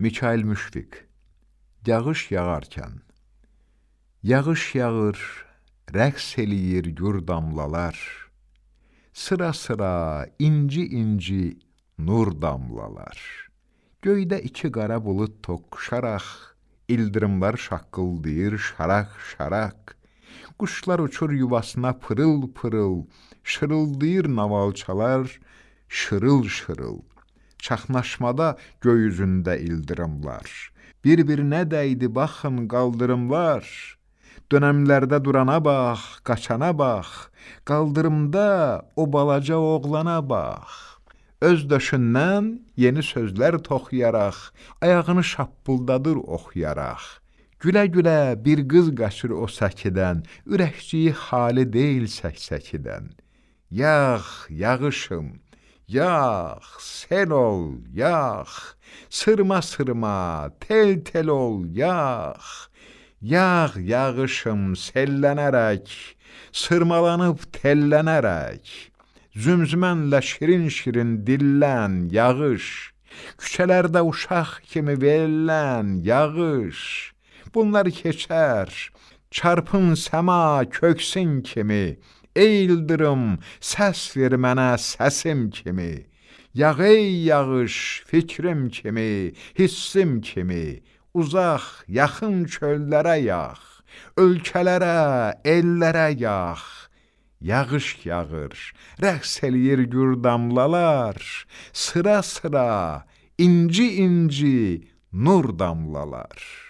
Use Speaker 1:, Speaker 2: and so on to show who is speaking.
Speaker 1: Mikail Müşfiq Yağış yağarkən. Yağış yağır, rəqs eləyir gür damlalar. Sıra-sıra inci-inci nur damlalar. Göydə iki qara bulud toqquşaraq İldırımlar şaqqıldayır şaraq-şaraq Quşlar uçur yuvasına pırıl-pırıl Şırıldayır navalçalar şırıl-şırıl Çaxnaşmada göy üzündə ildırımlar, Bir-birinə dəydi baxın qaldırımlar. Dönəmlərdə durana bax, qaçana bax, Qaldırımda o balaca oğlana bax. Öz döşündən yeni sözlər toxuyaraq, Ayağını şappıldadır oxuyaraq. Gülə-gülə bir qız qaçır o səkidən, Ürəkciyi xali deyil səksəkidən. Yağ, yağışım, Yağ, sel ol, yağ, sırma-sırma, tel-tel ol, yağ. Yağ, yağışım, sellənərək, sırmalanıb tellənərək. Zümzümənlə şirin-şirin dillən, yağış. Küçələrdə uşaq kimi verilən, yağış. Bunlar keçər, çarpın səma köksün kimi. Ey ildırım, səs ver mənə səsim kimi. Yağ ey yağış, fikrim kimi, hissim kimi. Uzaq, yaxın çöllərə yağ, ölkələrə, ellərə yağ. Yağış yağır, rəqs eləyir gür damlalar, sıra-sıra, inci-inci nur damlalar.